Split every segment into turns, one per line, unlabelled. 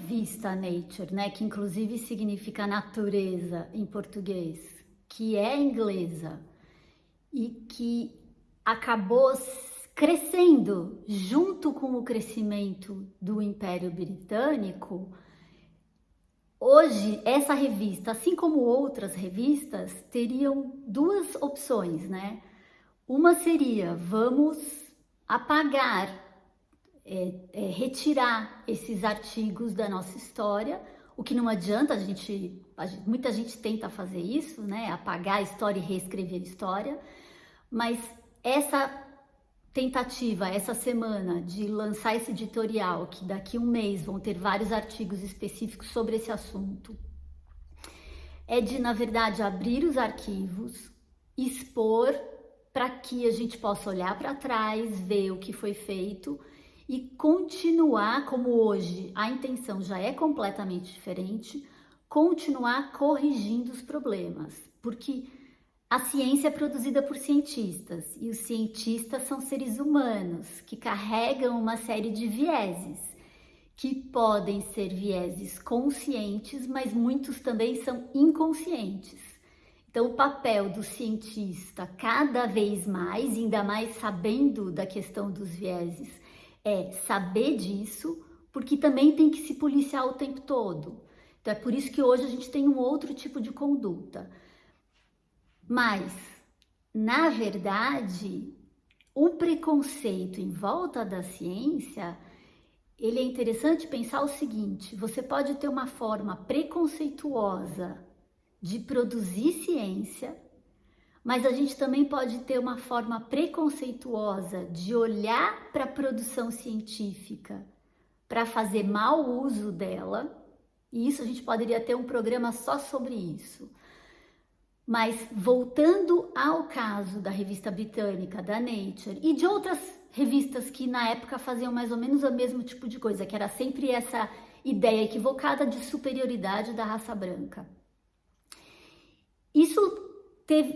revista Nature, né, que inclusive significa natureza em português, que é inglesa e que acabou crescendo junto com o crescimento do Império Britânico, hoje essa revista, assim como outras revistas, teriam duas opções, né? Uma seria vamos apagar, é, é, retirar esses artigos da nossa história, o que não adianta, a gente, a gente, muita gente tenta fazer isso, né? Apagar a história e reescrever a história, mas essa tentativa essa semana de lançar esse editorial, que daqui um mês vão ter vários artigos específicos sobre esse assunto, é de, na verdade, abrir os arquivos, expor para que a gente possa olhar para trás, ver o que foi feito e continuar, como hoje a intenção já é completamente diferente, continuar corrigindo os problemas, porque a ciência é produzida por cientistas e os cientistas são seres humanos que carregam uma série de vieses, que podem ser vieses conscientes, mas muitos também são inconscientes. Então, o papel do cientista, cada vez mais, ainda mais sabendo da questão dos vieses, é saber disso, porque também tem que se policiar o tempo todo. Então, é por isso que hoje a gente tem um outro tipo de conduta. Mas, na verdade, o preconceito em volta da ciência, ele é interessante pensar o seguinte, você pode ter uma forma preconceituosa de produzir ciência, mas a gente também pode ter uma forma preconceituosa de olhar para a produção científica para fazer mau uso dela, e isso a gente poderia ter um programa só sobre isso. Mas voltando ao caso da revista britânica, da Nature, e de outras revistas que na época faziam mais ou menos o mesmo tipo de coisa, que era sempre essa ideia equivocada de superioridade da raça branca. Isso teve,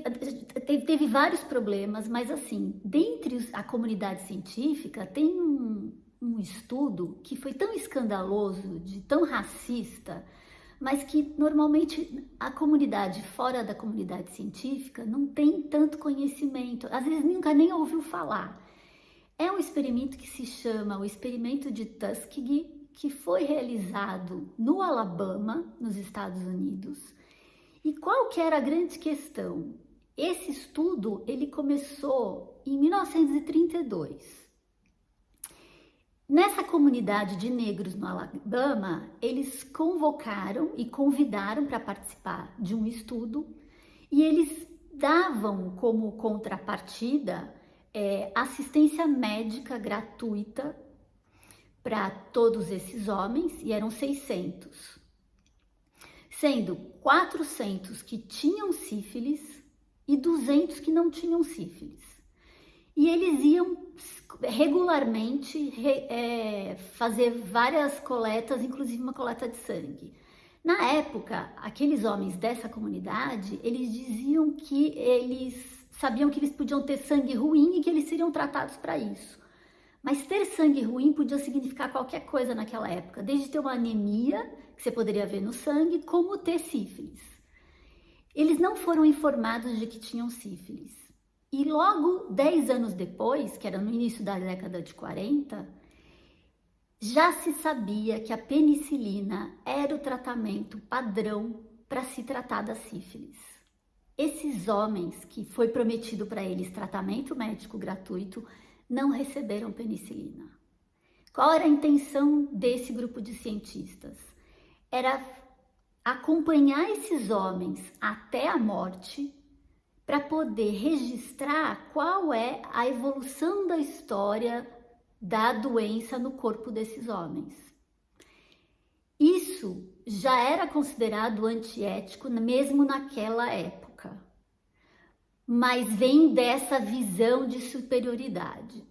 teve, teve vários problemas, mas assim, dentre a comunidade científica tem um, um estudo que foi tão escandaloso, de tão racista, mas que normalmente a comunidade fora da comunidade científica não tem tanto conhecimento, às vezes nunca nem ouviu falar. É um experimento que se chama o experimento de Tuskegee, que foi realizado no Alabama, nos Estados Unidos. E qual que era a grande questão? Esse estudo ele começou em 1932 Nessa comunidade de negros no Alabama, eles convocaram e convidaram para participar de um estudo e eles davam como contrapartida é, assistência médica gratuita para todos esses homens, e eram 600, sendo 400 que tinham sífilis e 200 que não tinham sífilis. E eles iam regularmente é, fazer várias coletas, inclusive uma coleta de sangue. Na época, aqueles homens dessa comunidade, eles diziam que eles sabiam que eles podiam ter sangue ruim e que eles seriam tratados para isso. Mas ter sangue ruim podia significar qualquer coisa naquela época, desde ter uma anemia, que você poderia ver no sangue, como ter sífilis. Eles não foram informados de que tinham sífilis. E logo 10 anos depois, que era no início da década de 40, já se sabia que a penicilina era o tratamento padrão para se tratar da sífilis. Esses homens que foi prometido para eles tratamento médico gratuito não receberam penicilina. Qual era a intenção desse grupo de cientistas? Era acompanhar esses homens até a morte para poder registrar qual é a evolução da história da doença no corpo desses homens. Isso já era considerado antiético mesmo naquela época, mas vem dessa visão de superioridade.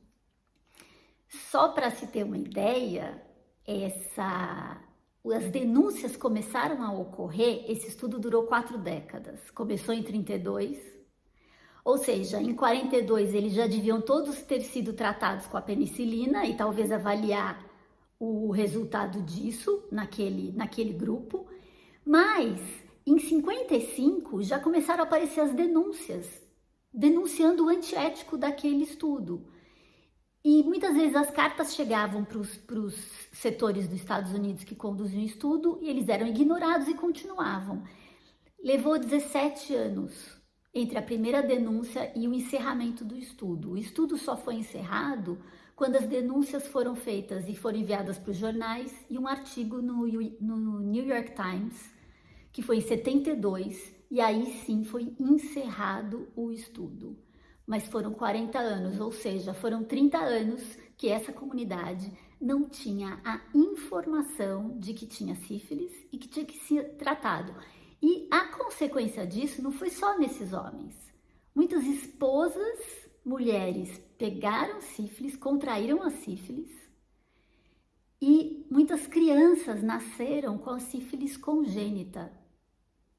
Só para se ter uma ideia, essa as denúncias começaram a ocorrer, esse estudo durou quatro décadas, começou em 32, ou seja, em 42 eles já deviam todos ter sido tratados com a penicilina e talvez avaliar o resultado disso naquele, naquele grupo, mas em 55 já começaram a aparecer as denúncias, denunciando o antiético daquele estudo. E muitas vezes as cartas chegavam para os setores dos Estados Unidos que conduziam o estudo e eles eram ignorados e continuavam. Levou 17 anos entre a primeira denúncia e o encerramento do estudo. O estudo só foi encerrado quando as denúncias foram feitas e foram enviadas para os jornais e um artigo no, no New York Times, que foi em 72, e aí sim foi encerrado o estudo mas foram 40 anos, ou seja, foram 30 anos que essa comunidade não tinha a informação de que tinha sífilis e que tinha que ser tratado. E a consequência disso não foi só nesses homens. Muitas esposas, mulheres, pegaram sífilis, contraíram a sífilis e muitas crianças nasceram com a sífilis congênita,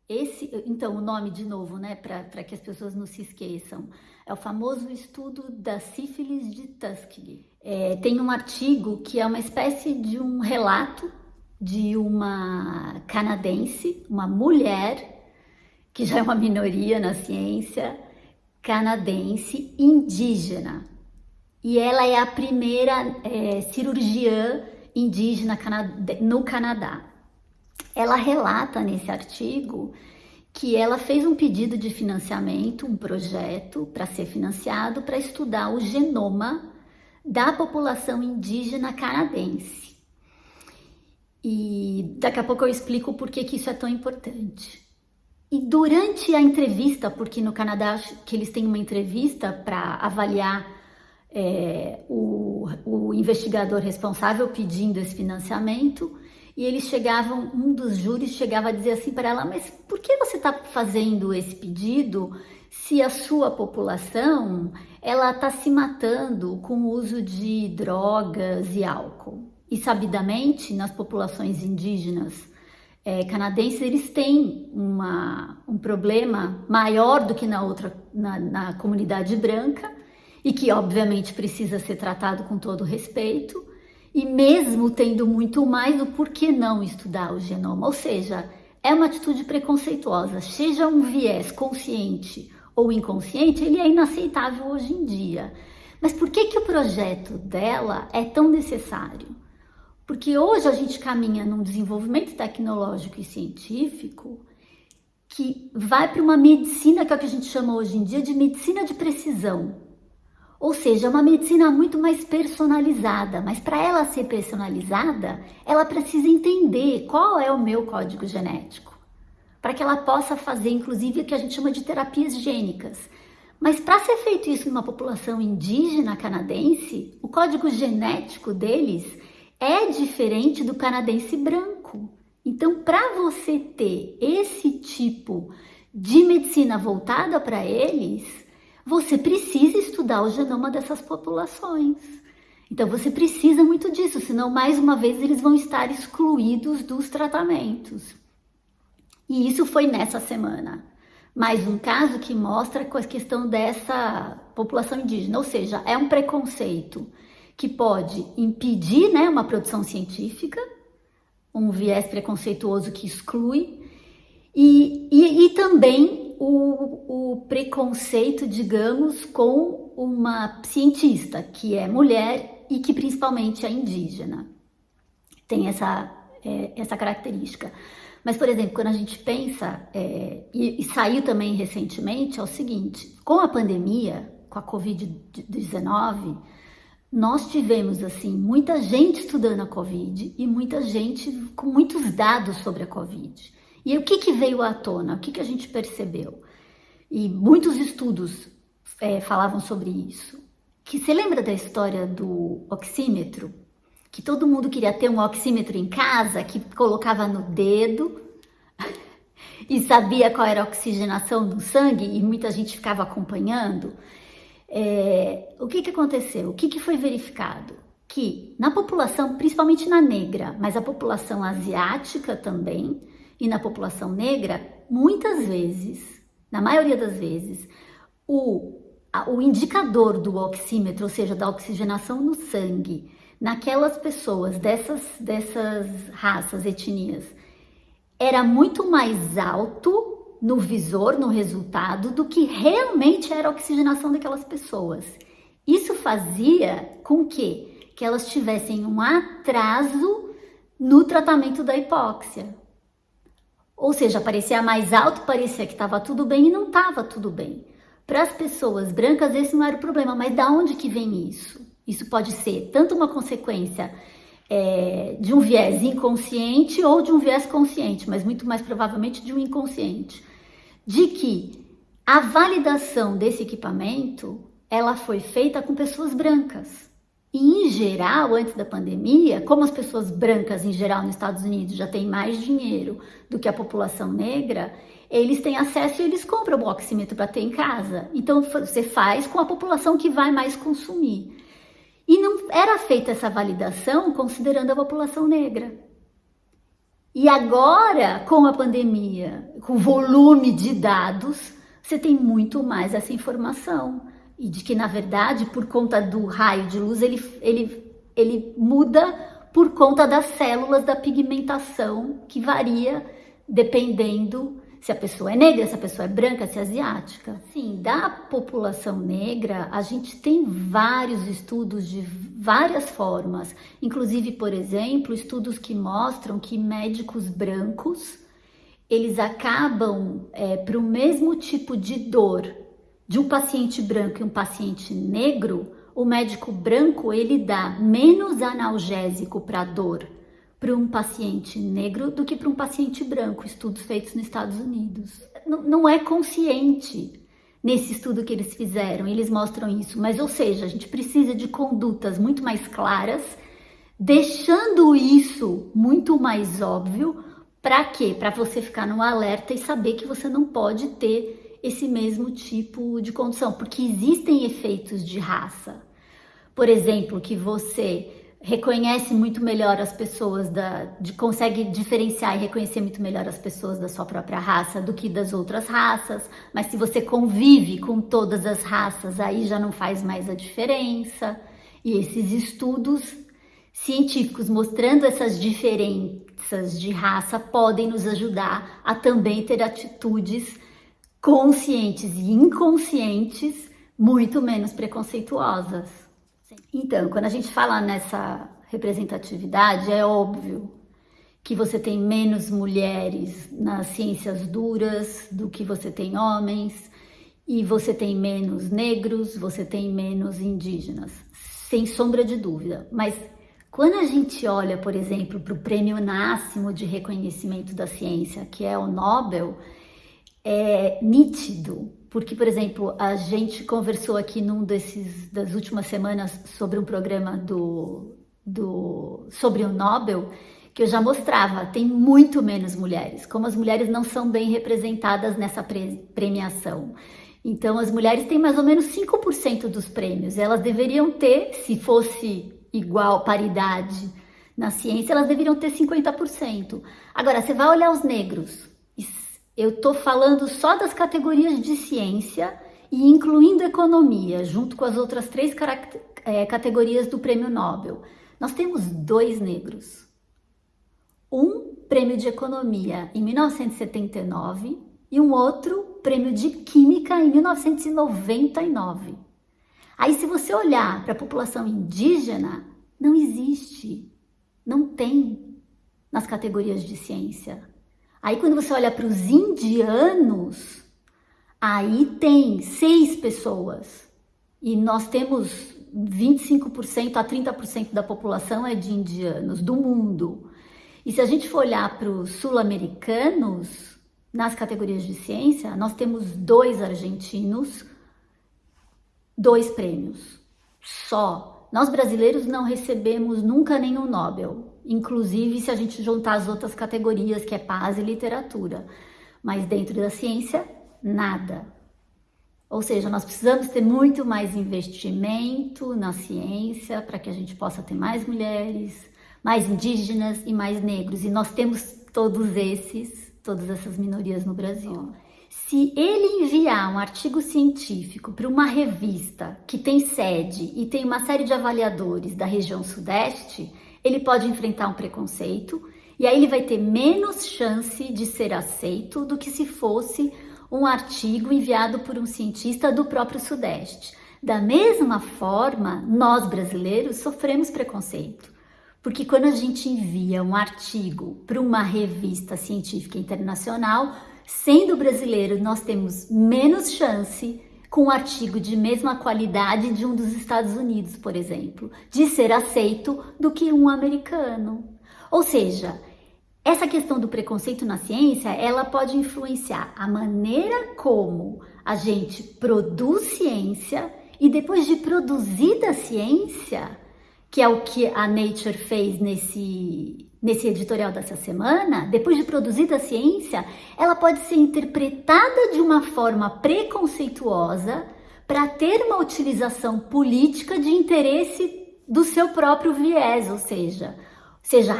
esse, então, o nome de novo, né, para que as pessoas não se esqueçam, é o famoso estudo da sífilis de Tuskegee. É, tem um artigo que é uma espécie de um relato de uma canadense, uma mulher, que já é uma minoria na ciência, canadense indígena. E ela é a primeira é, cirurgiã indígena no Canadá. Ela relata nesse artigo que ela fez um pedido de financiamento, um projeto para ser financiado para estudar o genoma da população indígena canadense. E daqui a pouco eu explico por que, que isso é tão importante. E durante a entrevista, porque no Canadá que eles têm uma entrevista para avaliar é, o, o investigador responsável pedindo esse financiamento, e eles chegavam, um dos júris chegava a dizer assim para ela, mas por que você está fazendo esse pedido se a sua população ela está se matando com o uso de drogas e álcool? E sabidamente, nas populações indígenas é, canadenses, eles têm uma, um problema maior do que na outra, na, na comunidade branca, e que obviamente precisa ser tratado com todo respeito, e mesmo tendo muito mais, o porquê não estudar o genoma? Ou seja, é uma atitude preconceituosa, seja um viés consciente ou inconsciente, ele é inaceitável hoje em dia. Mas por que, que o projeto dela é tão necessário? Porque hoje a gente caminha num desenvolvimento tecnológico e científico que vai para uma medicina que é o que a gente chama hoje em dia de medicina de precisão. Ou seja, é uma medicina muito mais personalizada, mas para ela ser personalizada, ela precisa entender qual é o meu código genético, para que ela possa fazer, inclusive, o que a gente chama de terapias gênicas. Mas para ser feito isso numa população indígena canadense, o código genético deles é diferente do canadense branco. Então, para você ter esse tipo de medicina voltada para eles, você precisa estudar o genoma dessas populações. Então você precisa muito disso, senão mais uma vez eles vão estar excluídos dos tratamentos. E isso foi nessa semana. Mais um caso que mostra a questão dessa população indígena, ou seja, é um preconceito que pode impedir né, uma produção científica, um viés preconceituoso que exclui, e, e, e também o, o preconceito, digamos, com uma cientista que é mulher e que principalmente é indígena. Tem essa, é, essa característica. Mas, por exemplo, quando a gente pensa, é, e, e, saiu também recentemente, é o seguinte: com a pandemia, com a Covid-19, nós tivemos assim muita gente estudando a Covid e muita gente com muitos dados sobre a Covid. E o que, que veio à tona? O que, que a gente percebeu? E muitos estudos é, falavam sobre isso. Que você lembra da história do oxímetro? Que todo mundo queria ter um oxímetro em casa, que colocava no dedo e sabia qual era a oxigenação do sangue e muita gente ficava acompanhando. É, o que, que aconteceu? O que, que foi verificado? Que na população, principalmente na negra, mas a população asiática também, e na população negra, muitas vezes, na maioria das vezes, o, a, o indicador do oxímetro, ou seja, da oxigenação no sangue, naquelas pessoas dessas, dessas raças, etnias, era muito mais alto no visor, no resultado, do que realmente era a oxigenação daquelas pessoas. Isso fazia com que, que elas tivessem um atraso no tratamento da hipóxia. Ou seja, parecia mais alto, parecia que estava tudo bem e não estava tudo bem. Para as pessoas brancas, esse não era o problema, mas da onde que vem isso? Isso pode ser tanto uma consequência é, de um viés inconsciente ou de um viés consciente, mas muito mais provavelmente de um inconsciente, de que a validação desse equipamento ela foi feita com pessoas brancas. E em geral, antes da pandemia, como as pessoas brancas em geral nos Estados Unidos já têm mais dinheiro do que a população negra, eles têm acesso e eles compram o oxímetro para ter em casa. Então você faz com a população que vai mais consumir. E não era feita essa validação considerando a população negra. E agora, com a pandemia, com o volume de dados, você tem muito mais essa informação. E de que, na verdade, por conta do raio de luz, ele, ele, ele muda por conta das células da pigmentação, que varia dependendo se a pessoa é negra, se a pessoa é branca, se é asiática. Sim, da população negra, a gente tem vários estudos de várias formas, inclusive, por exemplo, estudos que mostram que médicos brancos, eles acabam é, para o mesmo tipo de dor de um paciente branco e um paciente negro, o médico branco ele dá menos analgésico para dor para um paciente negro do que para um paciente branco, estudos feitos nos Estados Unidos. Não, não é consciente nesse estudo que eles fizeram, eles mostram isso, mas ou seja, a gente precisa de condutas muito mais claras, deixando isso muito mais óbvio, para quê? Para você ficar no alerta e saber que você não pode ter esse mesmo tipo de condição, porque existem efeitos de raça. Por exemplo, que você reconhece muito melhor as pessoas da, de, consegue diferenciar e reconhecer muito melhor as pessoas da sua própria raça do que das outras raças, mas se você convive com todas as raças, aí já não faz mais a diferença. E esses estudos científicos mostrando essas diferenças de raça podem nos ajudar a também ter atitudes conscientes e inconscientes muito menos preconceituosas. Então, quando a gente fala nessa representatividade, é óbvio que você tem menos mulheres nas ciências duras do que você tem homens, e você tem menos negros, você tem menos indígenas, sem sombra de dúvida. Mas quando a gente olha, por exemplo, para o prêmio máximo de reconhecimento da ciência, que é o Nobel, é nítido porque, por exemplo, a gente conversou aqui num desses das últimas semanas sobre um programa do, do sobre o Nobel que eu já mostrava, tem muito menos mulheres, como as mulheres não são bem representadas nessa pre premiação. Então, as mulheres têm mais ou menos 5% dos prêmios. Elas deveriam ter, se fosse igual, paridade na ciência, elas deveriam ter 50%. Agora, você vai olhar os negros, eu estou falando só das categorias de ciência e incluindo economia, junto com as outras três é, categorias do prêmio Nobel. Nós temos dois negros. Um prêmio de economia em 1979 e um outro prêmio de química em 1999. Aí, se você olhar para a população indígena, não existe, não tem nas categorias de ciência. Aí quando você olha para os indianos, aí tem seis pessoas. E nós temos 25% a 30% da população é de indianos do mundo. E se a gente for olhar para os sul-americanos, nas categorias de ciência, nós temos dois argentinos, dois prêmios. Só. Nós brasileiros não recebemos nunca nenhum Nobel inclusive se a gente juntar as outras categorias, que é paz e literatura. Mas dentro da ciência, nada. Ou seja, nós precisamos ter muito mais investimento na ciência para que a gente possa ter mais mulheres, mais indígenas e mais negros. E nós temos todos esses, todas essas minorias no Brasil. Se ele enviar um artigo científico para uma revista que tem sede e tem uma série de avaliadores da região Sudeste, ele pode enfrentar um preconceito e aí ele vai ter menos chance de ser aceito do que se fosse um artigo enviado por um cientista do próprio Sudeste. Da mesma forma, nós brasileiros sofremos preconceito, porque quando a gente envia um artigo para uma revista científica internacional, sendo brasileiro, nós temos menos chance com um artigo de mesma qualidade de um dos Estados Unidos, por exemplo, de ser aceito do que um americano. Ou seja, essa questão do preconceito na ciência, ela pode influenciar a maneira como a gente produz ciência e depois de produzida a ciência, que é o que a Nature fez nesse, nesse editorial dessa semana, depois de produzida a ciência, ela pode ser interpretada de uma forma preconceituosa para ter uma utilização política de interesse do seu próprio viés, ou seja, seja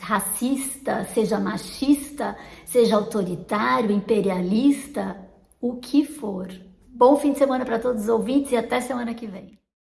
racista, seja machista, seja autoritário, imperialista, o que for. Bom fim de semana para todos os ouvintes e até semana que vem.